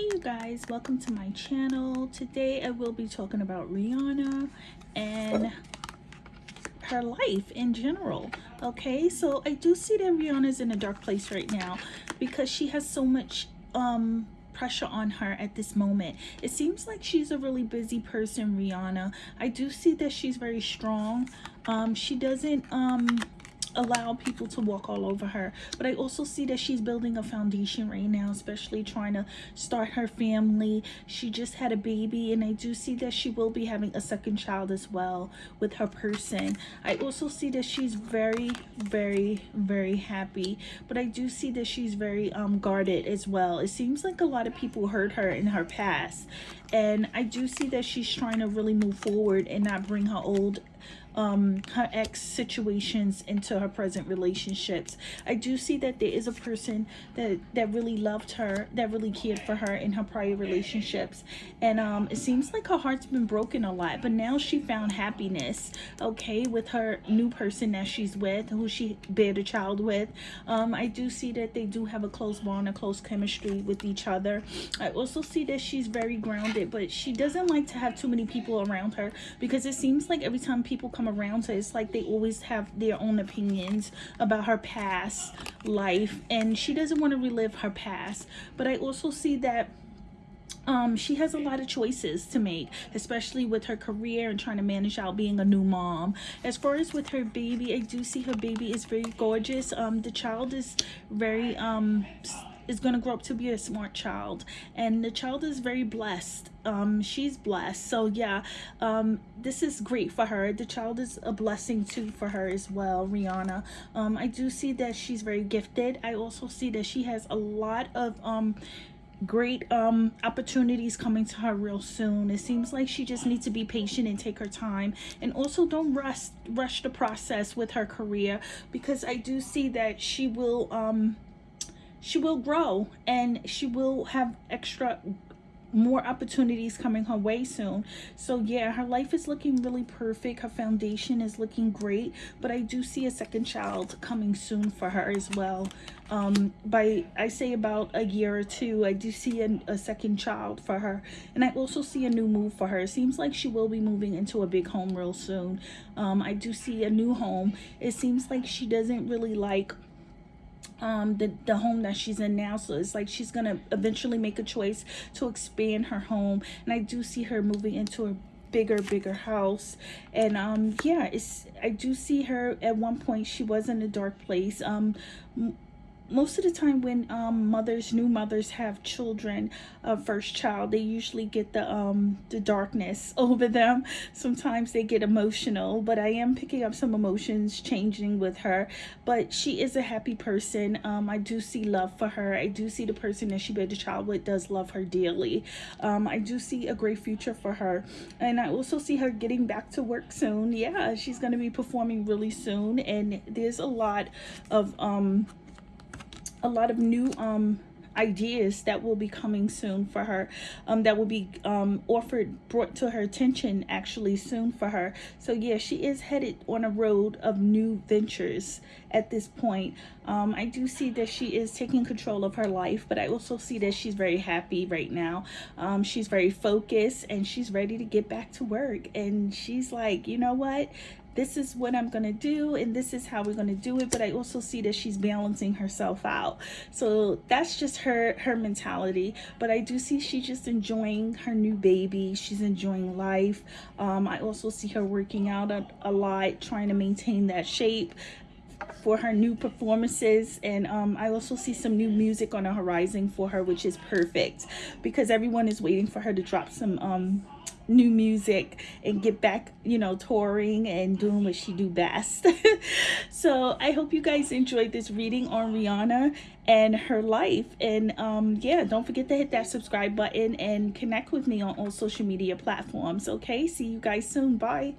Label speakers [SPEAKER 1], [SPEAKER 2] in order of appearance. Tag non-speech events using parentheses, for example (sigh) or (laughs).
[SPEAKER 1] hey you guys. Welcome to my channel. Today i will be talking about rihanna and her life in general okay? So i do see that rihanna's in a dark place right now because she has so much um pressure on her at this moment. It seems like she's a really busy person rihanna. I do see that she's very strong. Um she doesn't um allow people to walk all over her. But i also see that she's building a foundation right now especially trying to start her family. She just had a baby and i do see that she will be having a second child as well with her person. I also see that she's very very very happy. But i do see that she's very um guarded as well. It seems like a lot of people hurt her in her past. And i do see that she's trying to really move forward and not bring her old um her ex situations into her present relationships. I do see that there is a person that that really loved her that really cared for her in her prior relationships. And um it seems like her heart's been broken a lot but now she found happiness okay with her new person that she's with who she bared a child with. Um i do see that they do have a close bond a close chemistry with each other. I also see that she's very grounded but she doesn't like to have too many people around her because it seems like every time people come come around to it's like they always have their own opinions about her past life and she doesn't want to relive her past. But i also see that um she has a lot of choices to make especially with her career and trying to manage out being a new mom. As far as with her baby i do see her baby is very gorgeous. Um the child is very um is going to grow up to be a smart child. And the child is very blessed. Um she's blessed. So yeah um this is great for her. The child is a blessing too for her as well rihanna. Um i do see that she's very gifted. I also see that she has a lot of um great um opportunities coming to her real soon. It seems like she just needs to be patient and take her time. And also don't rush rush the process with her career because i do see that she will um she will grow and she will have extra more opportunities coming her way soon. So yeah her life is looking really perfect. Her foundation is looking great but i do see a second child coming soon for her as well. Um by i say about a year or two i do see a, a second child for her. And i also see a new move for her. It seems like she will be moving into a big home real soon. Um i do see a new home. It seems like she doesn't really like um the the home that she's in now. So it's like she's gonna eventually make a choice to expand her home. And i do see her moving into a bigger bigger house. And um yeah it's i do see her at one point she was in a dark place. Um most of the time when um, mothers new mothers have children a uh, first child they usually get the um the darkness (laughs) over them. Sometimes they get emotional but i am picking up some emotions changing with her. But she is a happy person. Um i do see love for her. I do see the person that she bred the child with does love her dearly. Um i do see a great future for her. And i also see her getting back to work soon. Yeah she's going to be performing really soon. And there's a lot of um a lot of new um ideas that will be coming soon for her um that will be um offered brought to her attention actually soon for her. So yeah she is headed on a road of new ventures at this point. Um i do see that she is taking control of her life but i also see that she's very happy right now. Um she's very focused and she's ready to get back to work. And she's like you know what this is what I'm going to do and this is how we're going to do it but I also see that she's balancing herself out. So that's just her her mentality but I do see she's just enjoying her new baby. She's enjoying life. Um, I also see her working out a, a lot trying to maintain that shape for her new performances and um, I also see some new music on the horizon for her which is perfect because everyone is waiting for her to drop some um, new music and get back you know touring and doing what she do best. (laughs) So i hope you guys enjoyed this reading on rihanna and her life. And um yeah don't forget to hit that subscribe button and connect with me on all social media platforms okay? See you guys soon. Bye